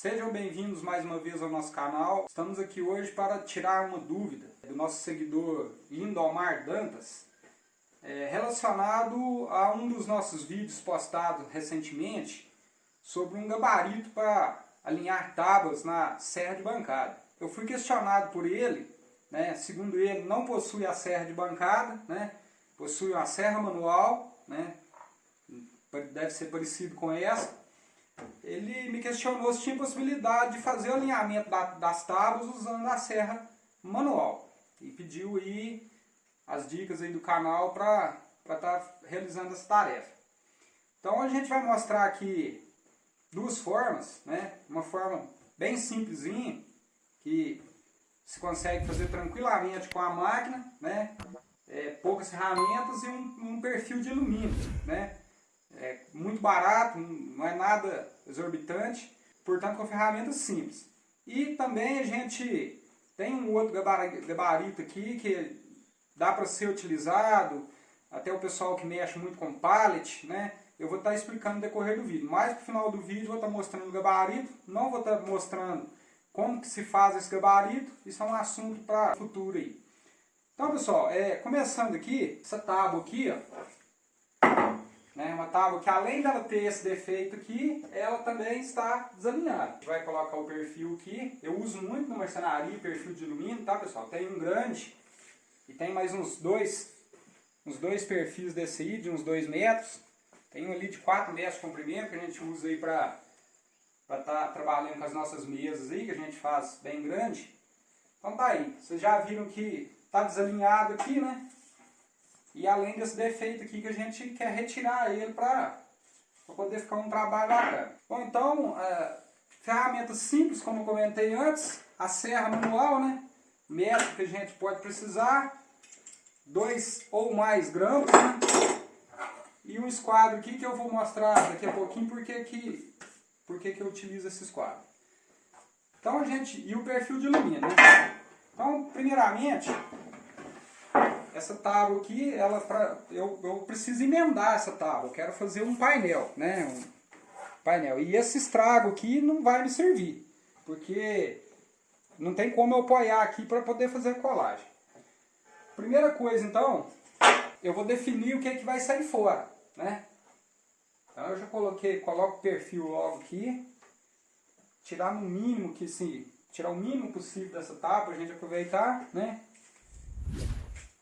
Sejam bem-vindos mais uma vez ao nosso canal. Estamos aqui hoje para tirar uma dúvida do nosso seguidor Lindomar Dantas é, relacionado a um dos nossos vídeos postados recentemente sobre um gabarito para alinhar tábuas na serra de bancada. Eu fui questionado por ele, né, segundo ele não possui a serra de bancada, né, possui uma serra manual, né, deve ser parecido com essa, ele me questionou se tinha possibilidade de fazer o alinhamento da, das tábuas usando a serra manual. E pediu aí as dicas aí do canal para estar tá realizando essa tarefa. Então a gente vai mostrar aqui duas formas, né? Uma forma bem simplesinha, que se consegue fazer tranquilamente com a máquina, né? É, poucas ferramentas e um, um perfil de alumínio, né? É muito barato, não é nada exorbitante, portanto com ferramentas simples. E também a gente tem um outro gabarito aqui que dá para ser utilizado, até o pessoal que mexe muito com pallet, né? Eu vou estar tá explicando no decorrer do vídeo. Mais para o final do vídeo eu vou estar tá mostrando o gabarito, não vou estar tá mostrando como que se faz esse gabarito, isso é um assunto para futuro aí. Então pessoal, é, começando aqui, essa tábua aqui, ó, né? Uma tábua que além dela ter esse defeito aqui, ela também está desalinhada. Vai colocar o perfil aqui. Eu uso muito na marcenaria perfil de alumínio, tá pessoal? Tem um grande e tem mais uns dois, uns dois perfis desse aí, de uns 2 metros. Tem um ali de 4 metros de comprimento que a gente usa aí para estar tá trabalhando com as nossas mesas aí, que a gente faz bem grande. Então tá aí, vocês já viram que está desalinhado aqui, né? E além desse defeito aqui que a gente quer retirar ele para poder ficar um trabalho bacana. Bom, então, é, ferramentas simples, como eu comentei antes, a serra manual, né? Método que a gente pode precisar, dois ou mais grampos, né? E um esquadro aqui que eu vou mostrar daqui a pouquinho porque que, porque que eu utilizo esse esquadro. Então a gente, e o perfil de alumínio, né? Então, primeiramente, essa tábua aqui, ela pra, eu, eu preciso emendar essa tábua, eu quero fazer um painel, né? Um painel. E esse estrago aqui não vai me servir, porque não tem como eu apoiar aqui para poder fazer colagem. Primeira coisa então, eu vou definir o que, é que vai sair fora, né? Então eu já coloquei, coloco o perfil logo aqui, tirar no mínimo que se tirar o mínimo possível dessa tábua, a gente aproveitar, né?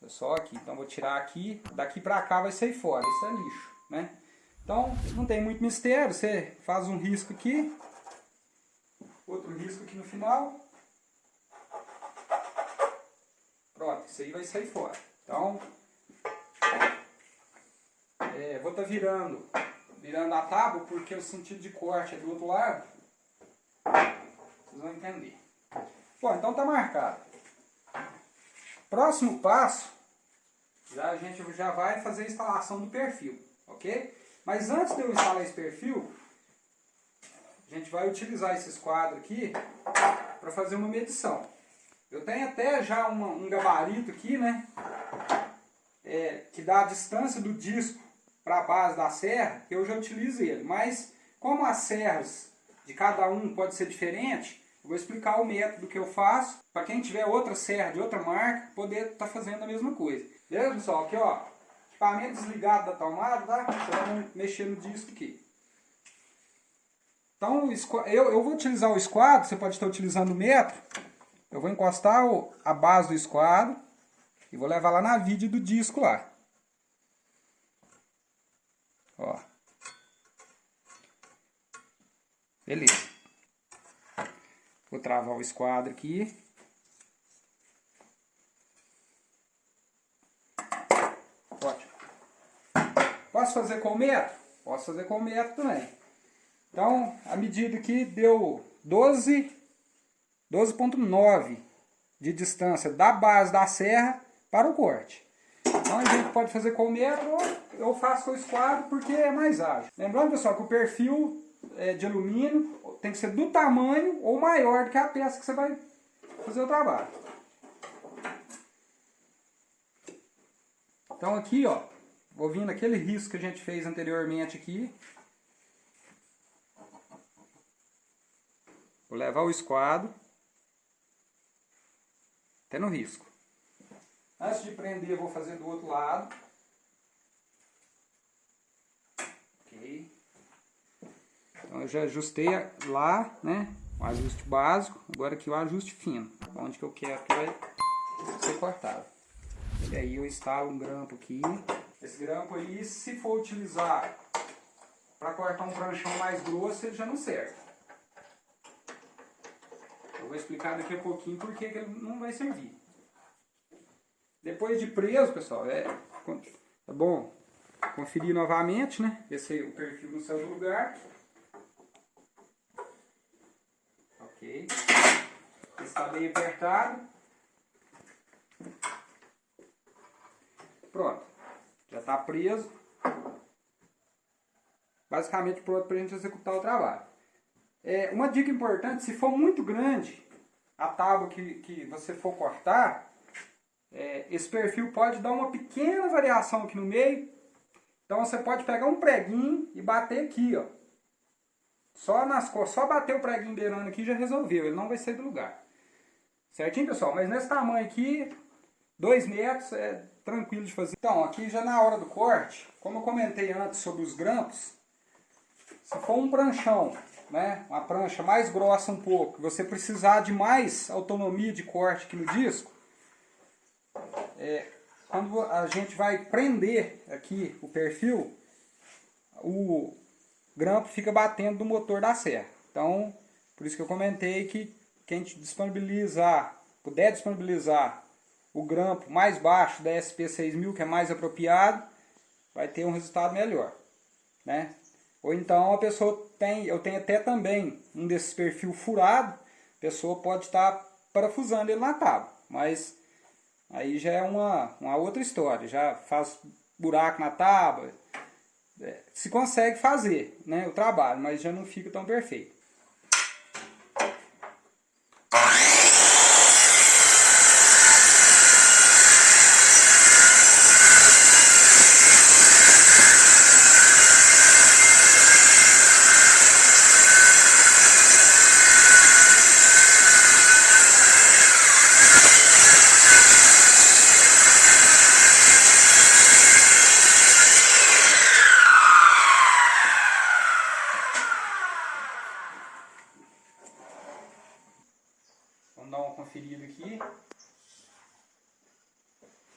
Só aqui. Então vou tirar aqui, daqui para cá vai sair fora. Isso é lixo, né? Então não tem muito mistério. Você faz um risco aqui, outro risco aqui no final. Pronto, isso aí vai sair fora. Então, é, vou estar tá virando, virando a tábua porque o sentido de corte é do outro lado. Vocês vão entender. Bom, então tá marcado. Próximo passo, já, a gente já vai fazer a instalação do perfil, ok? Mas antes de eu instalar esse perfil, a gente vai utilizar esses quadros aqui para fazer uma medição. Eu tenho até já uma, um gabarito aqui, né? É, que dá a distância do disco para a base da serra, eu já utilizo ele. Mas como as serras de cada um pode ser diferente, eu vou explicar o método que eu faço para quem tiver outra serra de outra marca poder estar tá fazendo a mesma coisa. Beleza, pessoal? Aqui, ó, equipamento desligado da tomada, tá? Você vai mexer no disco aqui. Então, eu, eu vou utilizar o esquadro, você pode estar utilizando o metro. Eu vou encostar o, a base do esquadro e vou levar lá na vide do disco lá. Ó. Beleza. Vou travar o esquadro aqui. Posso fazer com o metro? Posso fazer com o metro também. Então, a medida aqui deu 12, 12.9 de distância da base da serra para o corte. Então a gente pode fazer com o metro ou eu faço com o esquadro porque é mais ágil. Lembrando, pessoal, que o perfil é, de alumínio tem que ser do tamanho ou maior do que a peça que você vai fazer o trabalho. Então aqui, ó, vou vir naquele risco que a gente fez anteriormente aqui. Vou levar o esquadro até no risco. Antes de prender, eu vou fazer do outro lado. Ok. Então eu já ajustei lá, né? O ajuste básico. Agora aqui o ajuste fino. Onde que eu quero que vai ser cortado. E aí eu instalo um grampo aqui. Esse grampo aí, se for utilizar para cortar um pranchão mais grosso, ele já não serve. Eu vou explicar daqui a pouquinho por que ele não vai servir. Depois de preso, pessoal, é, é bom conferir novamente, né? Ver se o perfil no seu lugar. Ok. Está bem apertado. Pronto. Já está preso. Basicamente pronto para a gente executar o trabalho. É, uma dica importante, se for muito grande a tábua que, que você for cortar, é, esse perfil pode dar uma pequena variação aqui no meio. Então você pode pegar um preguinho e bater aqui, ó. Só nas só bater o preguinho beirando aqui já resolveu, ele não vai sair do lugar. Certinho, pessoal? Mas nesse tamanho aqui, 2 metros é tranquilo de fazer. Então, aqui já na hora do corte, como eu comentei antes sobre os grampos, se for um pranchão, né, uma prancha mais grossa um pouco, você precisar de mais autonomia de corte aqui no disco, é, quando a gente vai prender aqui o perfil, o grampo fica batendo no motor da serra. Então, por isso que eu comentei que quem disponibilizar, puder disponibilizar o grampo mais baixo da SP6000, que é mais apropriado, vai ter um resultado melhor. Né? Ou então a pessoa tem, eu tenho até também um desses perfil furado, a pessoa pode estar parafusando ele na tábua, mas aí já é uma, uma outra história, já faz buraco na tábua, é, se consegue fazer né, o trabalho, mas já não fica tão perfeito. Vamos dar uma conferida aqui.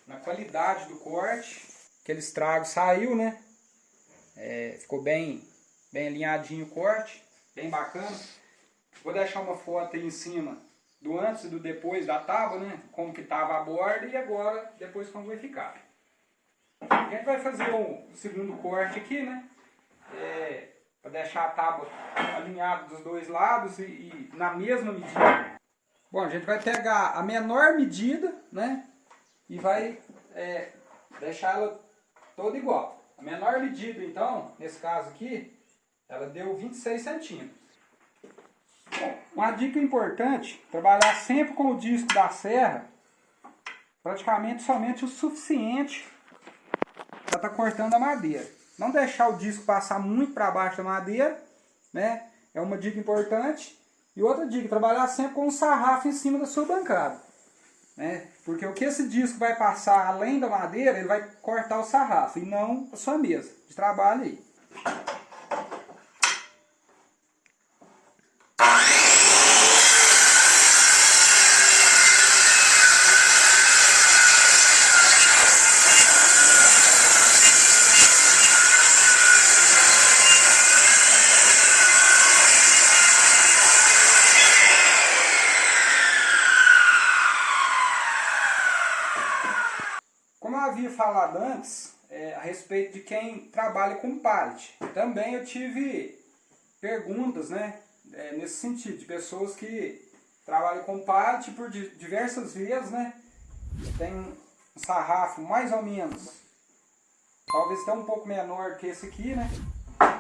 Na qualidade do corte. Aquele estrago saiu, né? É, ficou bem, bem alinhadinho o corte. Bem bacana. Vou deixar uma foto aí em cima do antes e do depois da tábua, né? Como que estava a borda e agora depois como vai ficar. A gente vai fazer o segundo corte aqui, né? É, para deixar a tábua alinhada dos dois lados e, e na mesma medida. Bom, a gente vai pegar a menor medida, né? E vai é, deixar ela toda igual. A menor medida, então, nesse caso aqui, ela deu 26 centímetros. Uma dica importante, trabalhar sempre com o disco da serra, praticamente somente o suficiente para estar tá cortando a madeira. Não deixar o disco passar muito para baixo da madeira, né? É uma dica importante. E outra dica, trabalhar sempre com um sarrafo em cima da sua bancada. Né? Porque o que esse disco vai passar além da madeira, ele vai cortar o sarrafo e não a sua mesa de trabalho aí. Havia falado antes é, a respeito de quem trabalha com pallet. Também eu tive perguntas né, é, nesse sentido, de pessoas que trabalham com pallet por diversas vezes, né, tem um sarrafo mais ou menos, talvez até um pouco menor que esse aqui, né,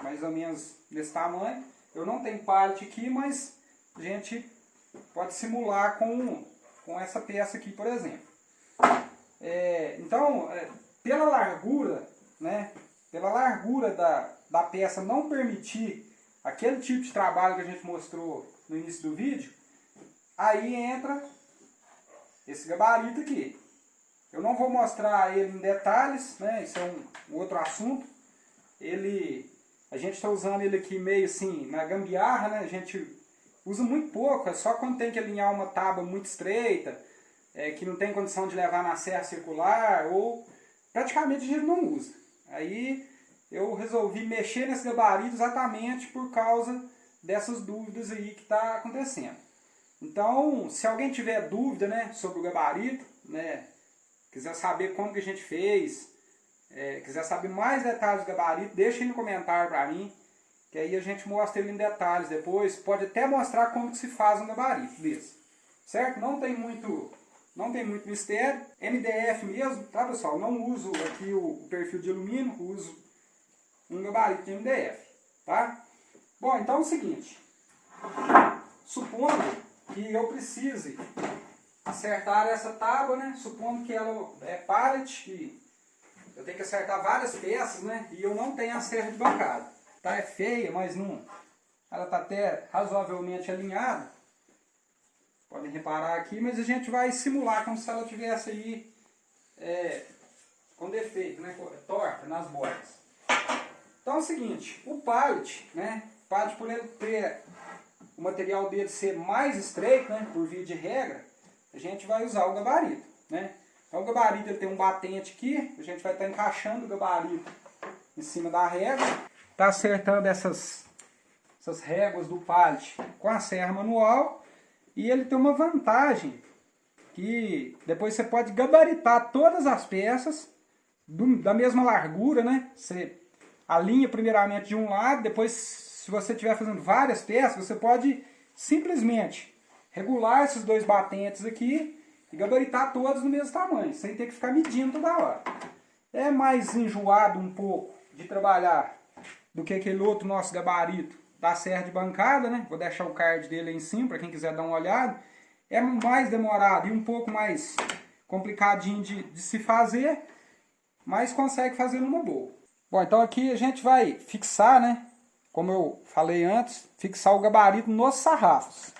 mais ou menos desse tamanho. Eu não tenho pallet aqui, mas a gente pode simular com, com essa peça aqui, por exemplo. É, então, é, pela largura, né, pela largura da, da peça não permitir aquele tipo de trabalho que a gente mostrou no início do vídeo, aí entra esse gabarito aqui. Eu não vou mostrar ele em detalhes, né? Isso é um, um outro assunto. Ele, a gente está usando ele aqui meio assim, na gambiarra, né? A gente usa muito pouco, é só quando tem que alinhar uma tábua muito estreita, é, que não tem condição de levar na serra circular, ou praticamente a gente não usa. Aí eu resolvi mexer nesse gabarito exatamente por causa dessas dúvidas aí que está acontecendo. Então, se alguém tiver dúvida né, sobre o gabarito, né, quiser saber como que a gente fez, é, quiser saber mais detalhes do gabarito, deixa aí no comentário para mim, que aí a gente mostra ele em detalhes depois. Pode até mostrar como que se faz um gabarito desse, certo? Não tem muito, não tem muito mistério. MDF mesmo, tá pessoal? Não uso aqui o, perfil de alumínio, uso um gabarito de MDF, tá? Bom, então é o seguinte, supondo que eu precise acertar essa tábua, né? Supondo que ela é pallet, que eu tenho que acertar várias peças, né? E eu não tenho a serra de bancada. Tá? É feia, mas não. Ela está até razoavelmente alinhada. Podem reparar aqui, mas a gente vai simular como se ela tivesse aí é, com defeito, né? Torta nas bordas. Então é o seguinte, o pallet, né? Pallet por ele ter o material dele ser mais estreito, né? Por via de regra, a gente vai usar o gabarito, né? Então o gabarito ele tem um batente aqui, a gente vai estar encaixando o gabarito em cima da régua, tá acertando essas, essas réguas do pallet com a serra manual e ele tem uma vantagem que depois você pode gabaritar todas as peças do, da mesma largura, né? Você alinha primeiramente de um lado, depois se você estiver fazendo várias peças, você pode simplesmente regular esses dois batentes aqui e gabaritar todos no mesmo tamanho, sem ter que ficar medindo toda hora. É mais enjoado um pouco de trabalhar do que aquele outro nosso gabarito da serra de bancada, né? Vou deixar o card dele aí em cima para quem quiser dar uma olhada. É mais demorado e um pouco mais complicadinho de, de se fazer, mas consegue fazer numa boa. Bom, então aqui a gente vai fixar, né? Como eu falei antes, fixar o gabarito nos sarrafos.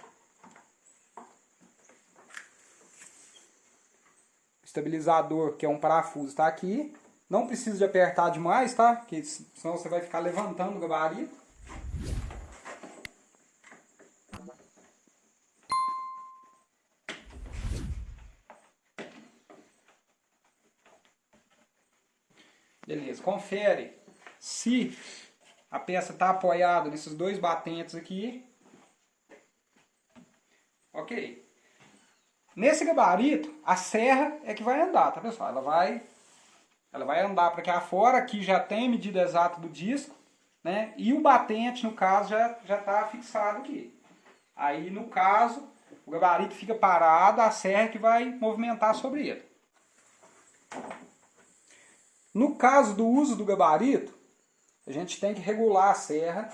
estabilizador, que é um parafuso, está aqui. Não precisa de apertar demais, tá? Porque senão você vai ficar levantando o gabarito. Confere se a peça está apoiada nesses dois batentes aqui. Ok. Nesse gabarito, a serra é que vai andar, tá pessoal? Ela vai, ela vai andar para cá fora, aqui já tem medida exata do disco, né? E o batente, no caso, já está fixado aqui. Aí, no caso, o gabarito fica parado, a serra é que vai movimentar sobre ele. No caso do uso do gabarito, a gente tem que regular a serra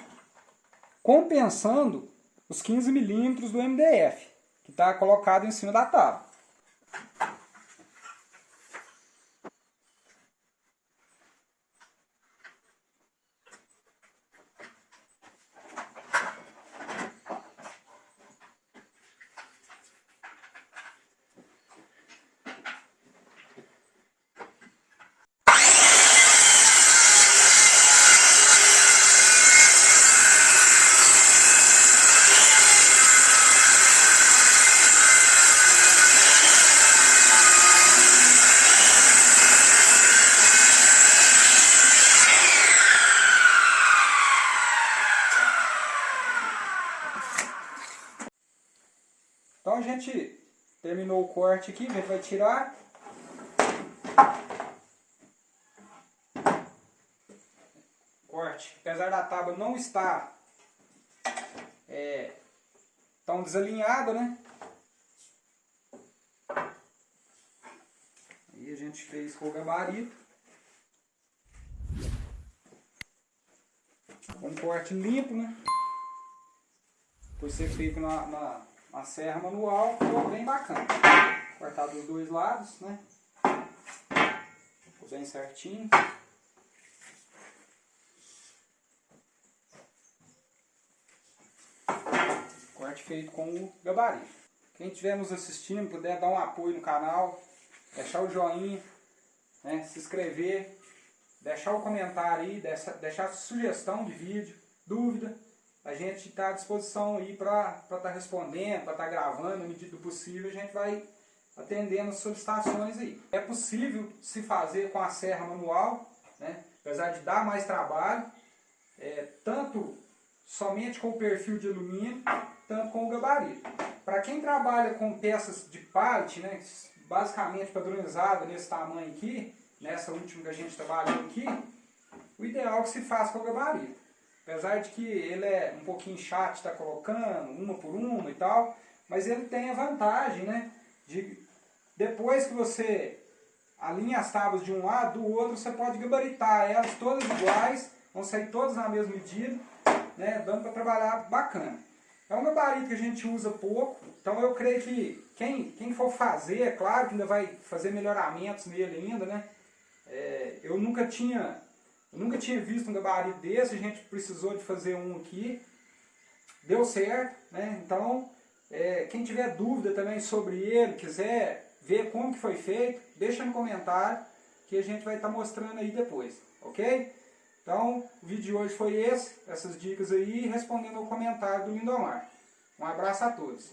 compensando os 15 milímetros do MDF que está colocado em cima da tábua. Gente terminou o corte aqui, a gente vai tirar. Corte, apesar da tábua não estar é, tão desalinhada, né? Aí a gente fez com o gabarito. Um corte limpo, né? Foi ser feito na, na a serra manual ficou bem bacana. Cortar dos dois lados, né? Ficou bem certinho. corte feito com o gabarito. Quem estiver nos assistindo, puder dar um apoio no canal, deixar o joinha, né, se inscrever, deixar o comentário aí, deixar sugestão de vídeo, dúvida, a gente está à disposição aí para estar tá respondendo, para estar tá gravando, na medida do possível, a gente vai atendendo as solicitações aí. É possível se fazer com a serra manual, né? apesar de dar mais trabalho, é, tanto somente com o perfil de alumínio, tanto com o gabarito. Para quem trabalha com peças de pallet, né, basicamente padronizada nesse tamanho aqui, nessa última que a gente trabalhou aqui, o ideal é que se faça com o gabarito. Apesar de que ele é um pouquinho chato de estar tá colocando, uma por uma e tal, mas ele tem a vantagem, né, de depois que você alinha as tábuas de um lado, do outro você pode gabaritar elas todas iguais, vão sair todas na mesma medida, né, dando para trabalhar bacana. É um gabarito que a gente usa pouco, então eu creio que quem, quem for fazer, é claro que ainda vai fazer melhoramentos nele ainda, né? É, eu nunca tinha eu nunca tinha visto um gabarito desse, a gente precisou de fazer um aqui, deu certo, né? Então, é, quem tiver dúvida também sobre ele, quiser ver como que foi feito, deixa no comentário que a gente vai estar tá mostrando aí depois, ok? Então, o vídeo de hoje foi esse, essas dicas aí, respondendo ao comentário do Lindomar. Um abraço a todos.